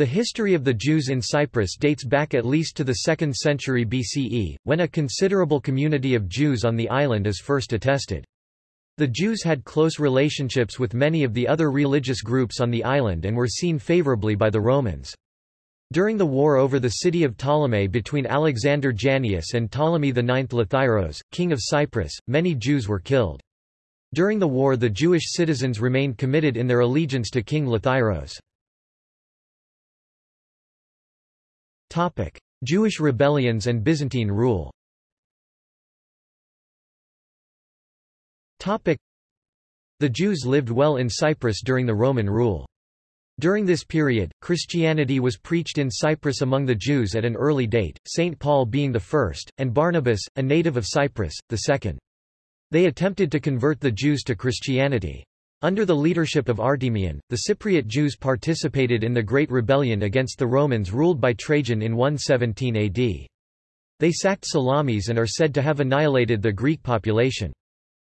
The history of the Jews in Cyprus dates back at least to the 2nd century BCE, when a considerable community of Jews on the island is first attested. The Jews had close relationships with many of the other religious groups on the island and were seen favorably by the Romans. During the war over the city of Ptolemy between Alexander Jannaeus and Ptolemy IX Lathyrus, king of Cyprus, many Jews were killed. During the war the Jewish citizens remained committed in their allegiance to King Lathyrus. Jewish rebellions and Byzantine rule Topic: The Jews lived well in Cyprus during the Roman rule. During this period, Christianity was preached in Cyprus among the Jews at an early date, St. Paul being the first, and Barnabas, a native of Cyprus, the second. They attempted to convert the Jews to Christianity. Under the leadership of Artemion, the Cypriot Jews participated in the Great Rebellion against the Romans ruled by Trajan in 117 AD. They sacked Salamis and are said to have annihilated the Greek population.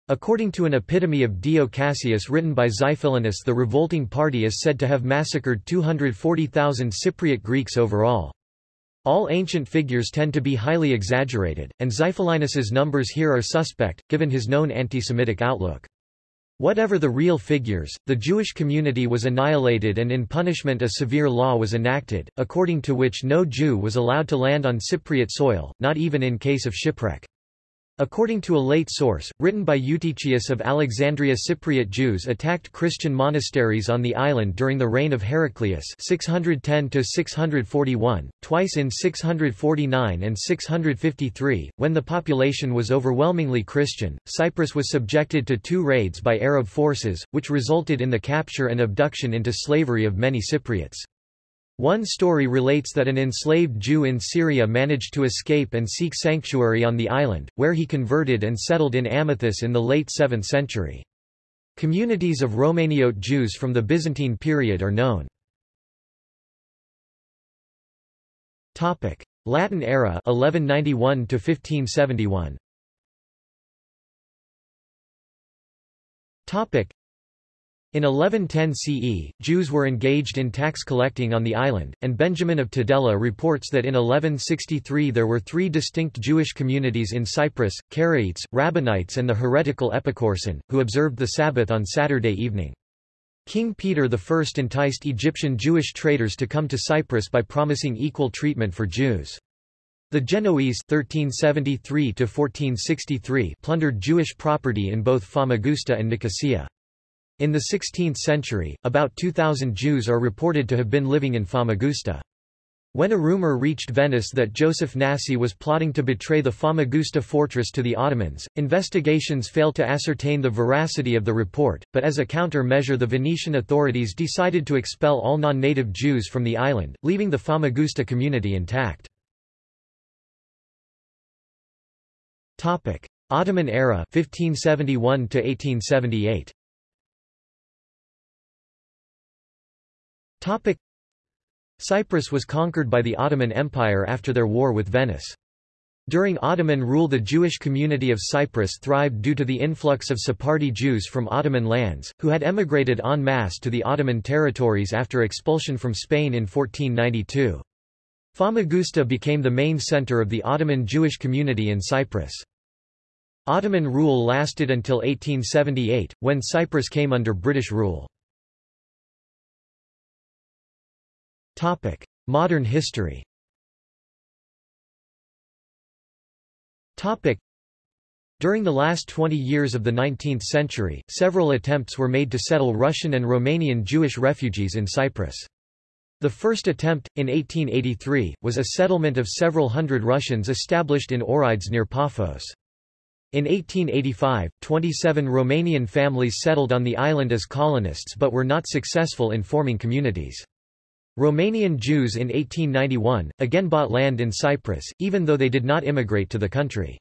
According to an epitome of Dio Cassius written by Xiphilinus the revolting party is said to have massacred 240,000 Cypriot Greeks overall. All ancient figures tend to be highly exaggerated, and Xiphilinus's numbers here are suspect, given his known anti-Semitic outlook. Whatever the real figures, the Jewish community was annihilated and in punishment a severe law was enacted, according to which no Jew was allowed to land on Cypriot soil, not even in case of shipwreck. According to a late source, written by Eutychius of Alexandria Cypriot Jews attacked Christian monasteries on the island during the reign of Heraclius 610–641, twice in 649 and 653, when the population was overwhelmingly Christian. Cyprus was subjected to two raids by Arab forces, which resulted in the capture and abduction into slavery of many Cypriots. One story relates that an enslaved Jew in Syria managed to escape and seek sanctuary on the island, where he converted and settled in Amathus in the late 7th century. Communities of Romaniote Jews from the Byzantine period are known. Latin era 1191 to 1571. In 1110 CE, Jews were engaged in tax collecting on the island, and Benjamin of Tudela reports that in 1163 there were three distinct Jewish communities in Cyprus, Karaites, Rabbinites and the heretical Epikursin, who observed the Sabbath on Saturday evening. King Peter I enticed Egyptian Jewish traders to come to Cyprus by promising equal treatment for Jews. The Genoese 1373 plundered Jewish property in both Famagusta and Nicosia. In the 16th century, about 2,000 Jews are reported to have been living in Famagusta. When a rumor reached Venice that Joseph Nasi was plotting to betray the Famagusta fortress to the Ottomans, investigations failed to ascertain the veracity of the report, but as a counter-measure the Venetian authorities decided to expel all non-native Jews from the island, leaving the Famagusta community intact. Ottoman era 1571 to 1878. Cyprus was conquered by the Ottoman Empire after their war with Venice. During Ottoman rule the Jewish community of Cyprus thrived due to the influx of Sephardi Jews from Ottoman lands, who had emigrated en masse to the Ottoman territories after expulsion from Spain in 1492. Famagusta became the main center of the Ottoman Jewish community in Cyprus. Ottoman rule lasted until 1878, when Cyprus came under British rule. Topic: Modern history. Topic: During the last 20 years of the 19th century, several attempts were made to settle Russian and Romanian Jewish refugees in Cyprus. The first attempt, in 1883, was a settlement of several hundred Russians established in Orides near Paphos. In 1885, 27 Romanian families settled on the island as colonists but were not successful in forming communities. Romanian Jews in 1891, again bought land in Cyprus, even though they did not immigrate to the country.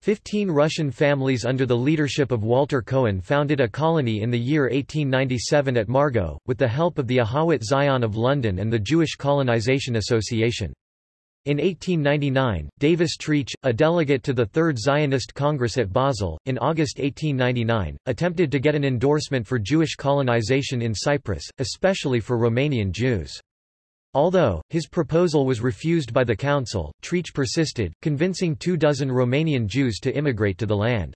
Fifteen Russian families under the leadership of Walter Cohen founded a colony in the year 1897 at Margo, with the help of the Ahawat Zion of London and the Jewish Colonization Association. In 1899, Davis Trietsch, a delegate to the Third Zionist Congress at Basel, in August 1899, attempted to get an endorsement for Jewish colonization in Cyprus, especially for Romanian Jews. Although, his proposal was refused by the council, Trietsch persisted, convincing two dozen Romanian Jews to immigrate to the land.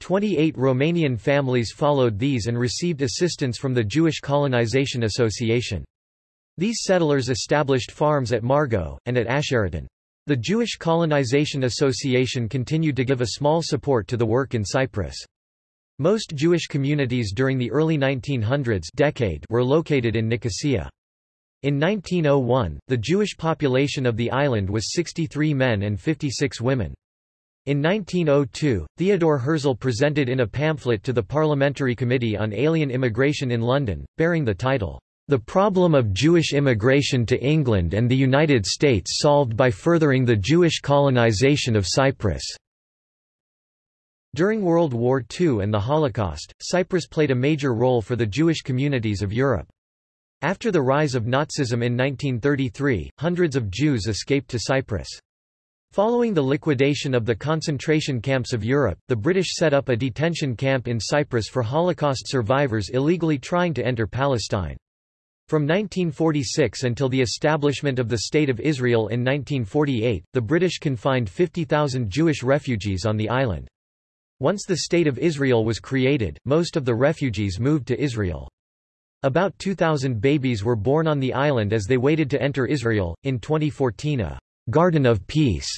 Twenty-eight Romanian families followed these and received assistance from the Jewish Colonization Association. These settlers established farms at Margo, and at Asheriton. The Jewish Colonization Association continued to give a small support to the work in Cyprus. Most Jewish communities during the early 1900s decade were located in Nicosia. In 1901, the Jewish population of the island was 63 men and 56 women. In 1902, Theodore Herzl presented in a pamphlet to the Parliamentary Committee on Alien Immigration in London, bearing the title, the problem of Jewish immigration to England and the United States solved by furthering the Jewish colonization of Cyprus. During World War II and the Holocaust, Cyprus played a major role for the Jewish communities of Europe. After the rise of Nazism in 1933, hundreds of Jews escaped to Cyprus. Following the liquidation of the concentration camps of Europe, the British set up a detention camp in Cyprus for Holocaust survivors illegally trying to enter Palestine. From 1946 until the establishment of the State of Israel in 1948, the British confined 50,000 Jewish refugees on the island. Once the State of Israel was created, most of the refugees moved to Israel. About 2,000 babies were born on the island as they waited to enter Israel. In 2014, a Garden of Peace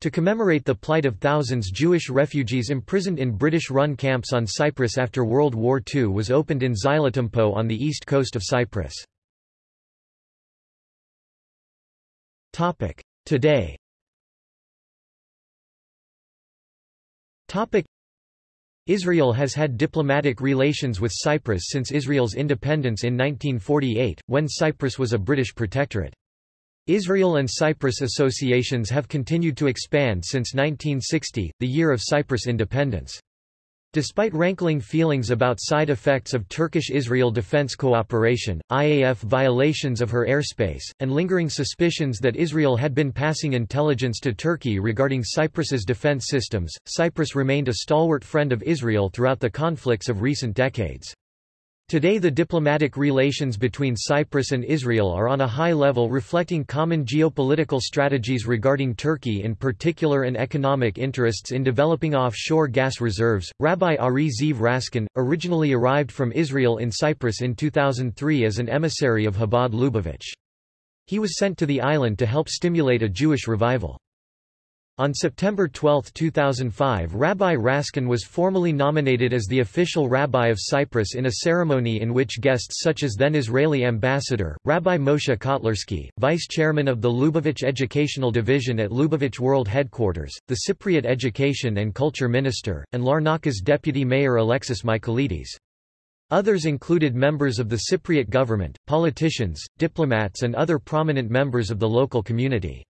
to commemorate the plight of thousands Jewish refugees imprisoned in British-run camps on Cyprus after World War II was opened in Xylotympou on the east coast of Cyprus. Today Israel has had diplomatic relations with Cyprus since Israel's independence in 1948, when Cyprus was a British protectorate. Israel and Cyprus associations have continued to expand since 1960, the year of Cyprus independence. Despite rankling feelings about side effects of Turkish-Israel defense cooperation, IAF violations of her airspace, and lingering suspicions that Israel had been passing intelligence to Turkey regarding Cyprus's defense systems, Cyprus remained a stalwart friend of Israel throughout the conflicts of recent decades. Today the diplomatic relations between Cyprus and Israel are on a high level reflecting common geopolitical strategies regarding Turkey in particular and economic interests in developing offshore gas reserves. Rabbi Arie Zeev Raskin, originally arrived from Israel in Cyprus in 2003 as an emissary of Chabad Lubavitch. He was sent to the island to help stimulate a Jewish revival. On September 12, 2005 Rabbi Raskin was formally nominated as the official rabbi of Cyprus in a ceremony in which guests such as then-Israeli ambassador, Rabbi Moshe Kotlarsky, vice-chairman of the Lubavitch Educational Division at Lubavitch World Headquarters, the Cypriot Education and Culture Minister, and Larnaca's deputy mayor Alexis Michaelides. Others included members of the Cypriot government, politicians, diplomats and other prominent members of the local community.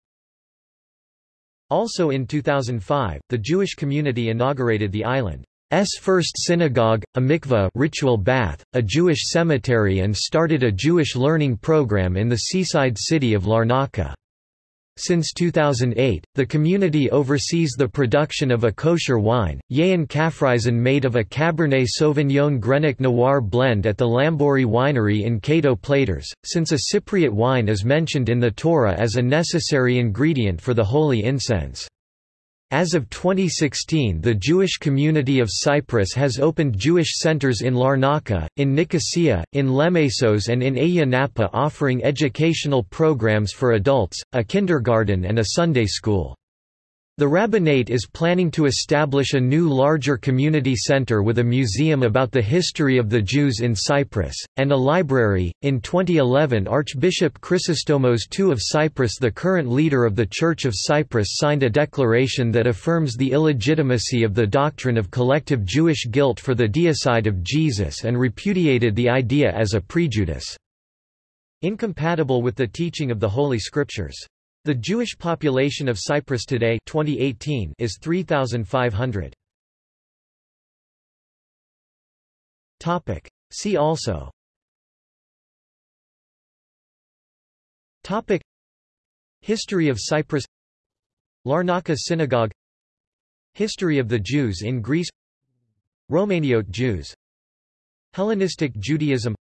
Also in 2005, the Jewish community inaugurated the island's first synagogue, a mikveh ritual bath, a Jewish cemetery and started a Jewish learning program in the seaside city of Larnaca. Since 2008, the community oversees the production of a kosher wine, Yayin Kafrisin made of a Cabernet Sauvignon Grenache Noir blend at the Lambouri winery in Kato Platres, since a Cypriot wine is mentioned in the Torah as a necessary ingredient for the holy incense. As of 2016 the Jewish community of Cyprus has opened Jewish centers in Larnaca, in Nicosia, in Lemesos and in Ayia Napa offering educational programs for adults, a kindergarten and a Sunday school. The rabbinate is planning to establish a new larger community center with a museum about the history of the Jews in Cyprus, and a library. In 2011, Archbishop Chrysostomos II of Cyprus, the current leader of the Church of Cyprus, signed a declaration that affirms the illegitimacy of the doctrine of collective Jewish guilt for the deicide of Jesus and repudiated the idea as a prejudice incompatible with the teaching of the Holy Scriptures. The Jewish population of Cyprus today 2018 is 3,500. Topic. See also. Topic. History of Cyprus. Larnaca Synagogue. History of the Jews in Greece. Romaniote Jews. Hellenistic Judaism.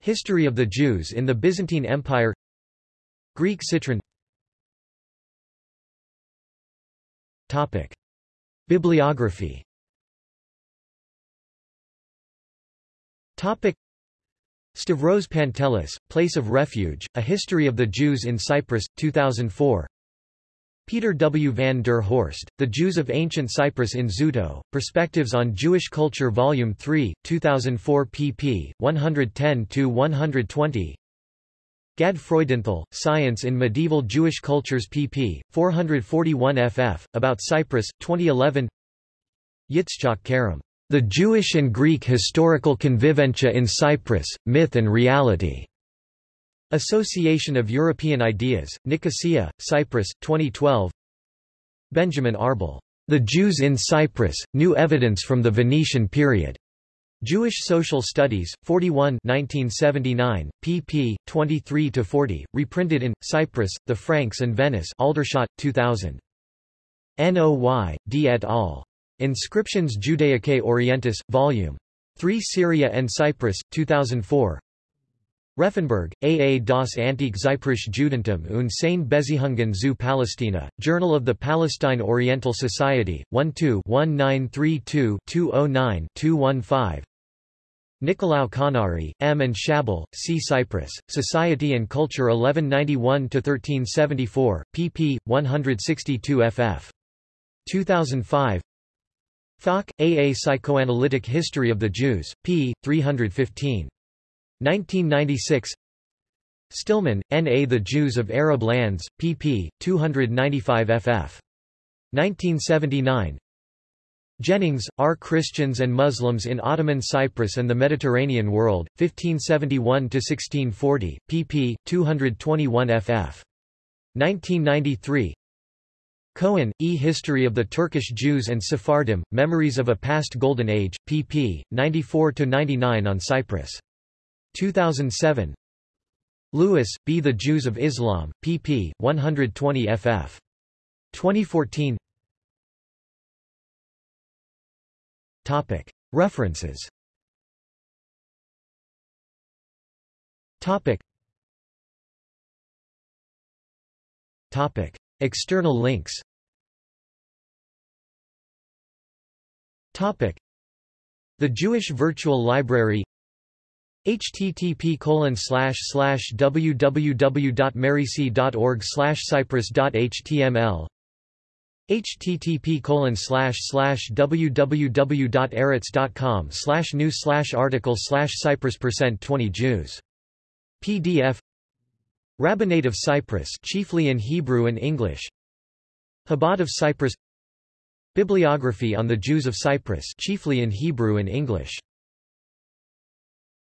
History of the Jews in the Byzantine Empire. Greek citron Topic. Bibliography Topic. Stavros Pantelis, Place of Refuge, A History of the Jews in Cyprus, 2004 Peter W. van der Horst, The Jews of Ancient Cyprus in Zuto, Perspectives on Jewish Culture Volume 3, 2004 pp. 110–120 Gad Freudenthal, Science in Medieval Jewish Cultures pp. 441 ff. About Cyprus, 2011 Yitzchak Kerem, The Jewish and Greek Historical Conviventia in Cyprus, Myth and Reality. Association of European Ideas, Nicosia, Cyprus, 2012 Benjamin Arbel. The Jews in Cyprus, New Evidence from the Venetian Period. Jewish Social Studies, 41 1979, pp. 23-40, reprinted in, Cyprus, The Franks and Venice Aldershot, 2000. Noy, D. et al. Inscriptions Judaicae Orientis, Vol. 3 Syria and Cyprus, 2004 Reifenberg, A. A. das Antike Zyprische Judentum und seine Beziehungen zu Palästina, Journal of the Palestine Oriental Society, 1-2-1932-209-215 Nicolaou Konnari, M. and Schabel, C. Cyprus, Society and Culture 1191-1374, pp. 162 ff. 2005 Falk, A. A. Psychoanalytic History of the Jews, p. 315. 1996 Stillman, N. A. The Jews of Arab Lands, pp. 295 ff. 1979 Jennings, R. Christians and Muslims in Ottoman Cyprus and the Mediterranean World, 1571–1640, pp. 221 ff. 1993 Cohen, E. History of the Turkish Jews and Sephardim, Memories of a Past Golden Age, pp. 94–99 on Cyprus. 2007 Lewis, B. The Jews of Islam, pp. 120 ff. 2014 Topic. References Topic. Topic. External links Topic. The Jewish Virtual Library http colon slash slash www.maryc.org slash cyprus.html http www.arets.com new article cyprus percent 20 Jews. PDF Rabbinate of Cyprus chiefly in Hebrew and English. Chabad of Cyprus. Bibliography on the Jews of Cyprus chiefly in Hebrew and English